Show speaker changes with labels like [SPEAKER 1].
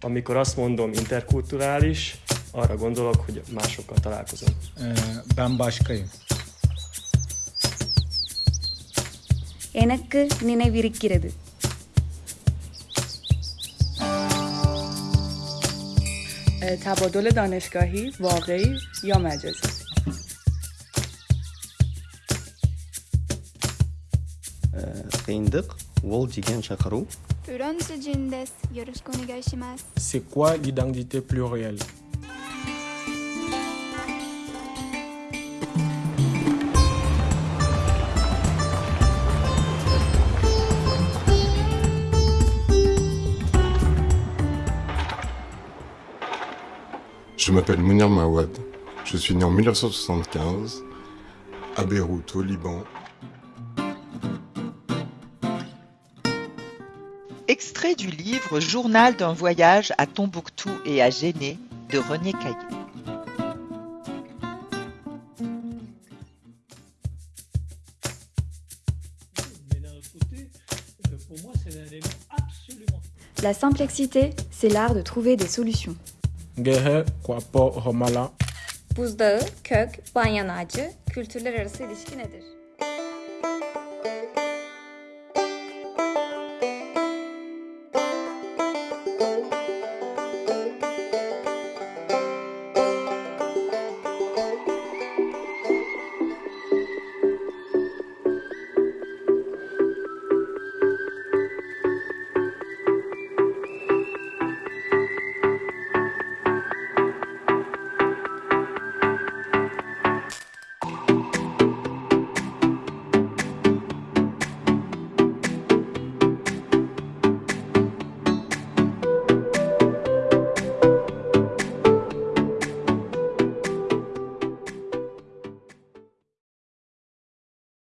[SPEAKER 1] amikor azt mondom interkulturális, arra gondolok, hogy másokkal találkozom.
[SPEAKER 2] Ben başkayım.
[SPEAKER 3] எனக்கு நினைவிருக்கிறது
[SPEAKER 4] تبادل دانشگاهی واقعی یا مجازی
[SPEAKER 5] C'est quoi l'identité plurielle?
[SPEAKER 6] Je m'appelle Mounir Mawad. Je suis né en 1975 à Beyrouth, au Liban,
[SPEAKER 7] Extrait du livre Journal d'un voyage à Tombouctou et à Géné de René Caillé.
[SPEAKER 3] La simplexité, c'est l'art de trouver des solutions. Arası ilişki nedir?